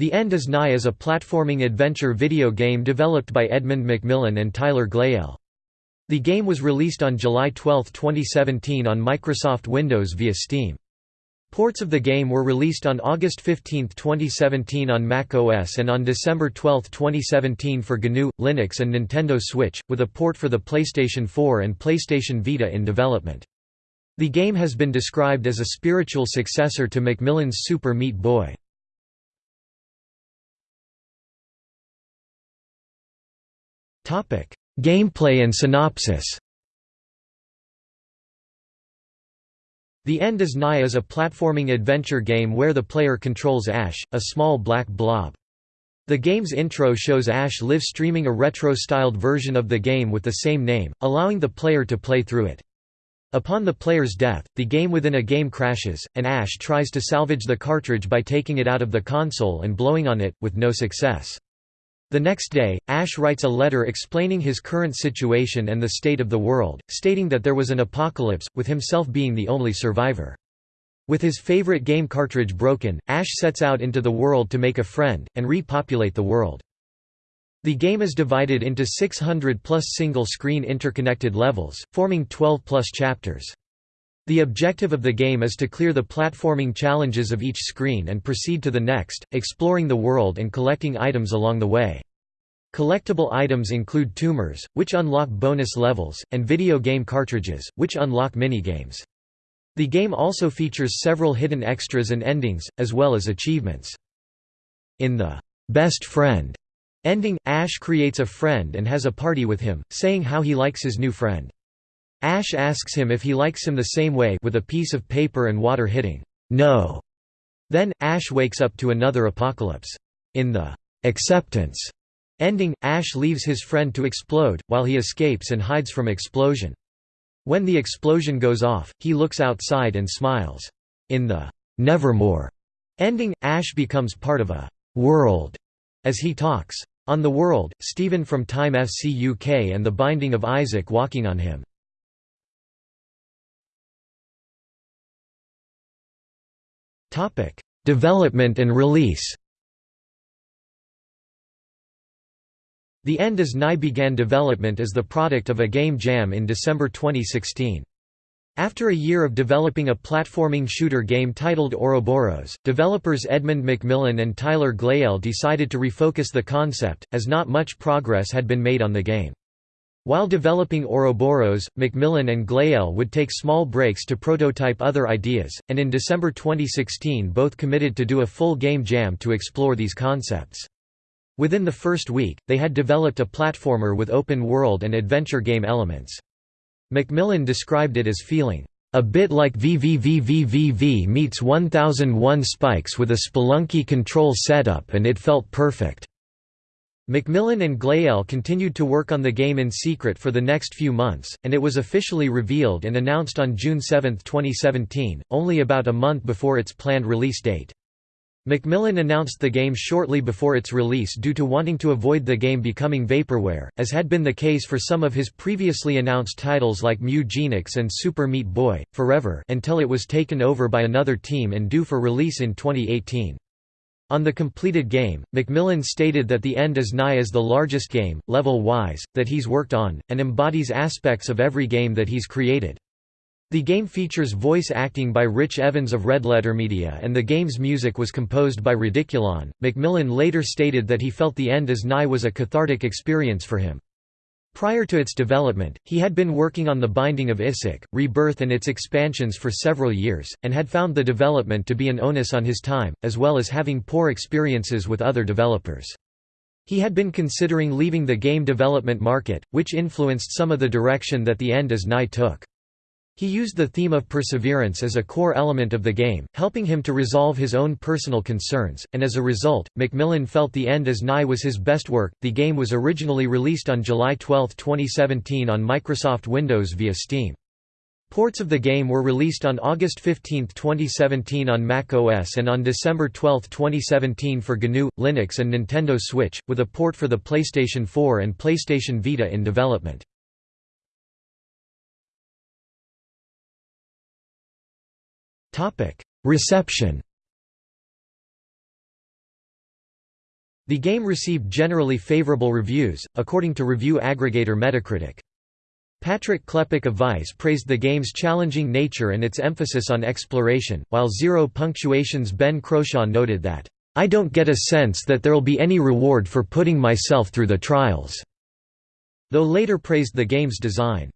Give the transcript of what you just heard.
The End is Nigh is a platforming adventure video game developed by Edmund McMillen and Tyler Glaiel. The game was released on July 12, 2017 on Microsoft Windows via Steam. Ports of the game were released on August 15, 2017 on Mac OS and on December 12, 2017 for GNU, Linux and Nintendo Switch, with a port for the PlayStation 4 and PlayStation Vita in development. The game has been described as a spiritual successor to McMillen's Super Meat Boy. Gameplay and synopsis The End is Nigh is a platforming adventure game where the player controls Ash, a small black blob. The game's intro shows Ash live streaming a retro-styled version of the game with the same name, allowing the player to play through it. Upon the player's death, the game within a game crashes, and Ash tries to salvage the cartridge by taking it out of the console and blowing on it, with no success. The next day, Ash writes a letter explaining his current situation and the state of the world, stating that there was an apocalypse, with himself being the only survivor. With his favorite game cartridge broken, Ash sets out into the world to make a friend, and repopulate the world. The game is divided into 600 plus single-screen interconnected levels, forming 12 plus chapters. The objective of the game is to clear the platforming challenges of each screen and proceed to the next, exploring the world and collecting items along the way. Collectible items include tumors, which unlock bonus levels, and video game cartridges, which unlock minigames. The game also features several hidden extras and endings, as well as achievements. In the Best Friend ending, Ash creates a friend and has a party with him, saying how he likes his new friend. Ash asks him if he likes him the same way with a piece of paper and water hitting, no. Then, Ash wakes up to another apocalypse. In the acceptance ending, Ash leaves his friend to explode, while he escapes and hides from explosion. When the explosion goes off, he looks outside and smiles. In the Nevermore ending, Ash becomes part of a world as he talks. On the world, Stephen from Time Fcuk and the Binding of Isaac walking on him. Topic: Development and release. The End is Nigh began development as the product of a game jam in December 2016. After a year of developing a platforming shooter game titled Ouroboros, developers Edmund McMillen and Tyler Glaiel decided to refocus the concept, as not much progress had been made on the game. While developing Ouroboros, McMillen and Glaiel would take small breaks to prototype other ideas, and in December 2016 both committed to do a full game jam to explore these concepts. Within the first week, they had developed a platformer with open-world and adventure game elements. McMillen described it as feeling, "...a bit like VVVVVV meets 1001 Spikes with a Spelunky control setup and it felt perfect." McMillen and Glaiel continued to work on the game in secret for the next few months, and it was officially revealed and announced on June 7, 2017, only about a month before its planned release date. McMillen announced the game shortly before its release due to wanting to avoid the game becoming vaporware, as had been the case for some of his previously announced titles like Mewgenics and Super Meat Boy, Forever until it was taken over by another team and due for release in 2018. On the completed game, McMillen stated that The End is Nigh is the largest game, level-wise, that he's worked on, and embodies aspects of every game that he's created. The game features voice acting by Rich Evans of Red Letter Media and the game's music was composed by Ridiculon. McMillen later stated that he felt The End is Nigh was a cathartic experience for him. Prior to its development, he had been working on The Binding of Isaac, Rebirth and its expansions for several years, and had found the development to be an onus on his time, as well as having poor experiences with other developers. He had been considering leaving the game development market, which influenced some of the direction that The End is Nigh took. He used the theme of perseverance as a core element of the game, helping him to resolve his own personal concerns, and as a result, McMillen felt The End is Nigh was his best work. The game was originally released on July 12, 2017 on Microsoft Windows via Steam. Ports of the game were released on August 15, 2017 on Mac OS and on December 12, 2017 for GNU, Linux and Nintendo Switch, with a port for the PlayStation 4 and PlayStation Vita in development. Reception The game received generally favorable reviews, according to review aggregator Metacritic. Patrick Klepek of Vice praised the game's challenging nature and its emphasis on exploration, while Zero Punctuation's Ben Croshaw noted that, "...I don't get a sense that there'll be any reward for putting myself through the trials," though later praised the game's design.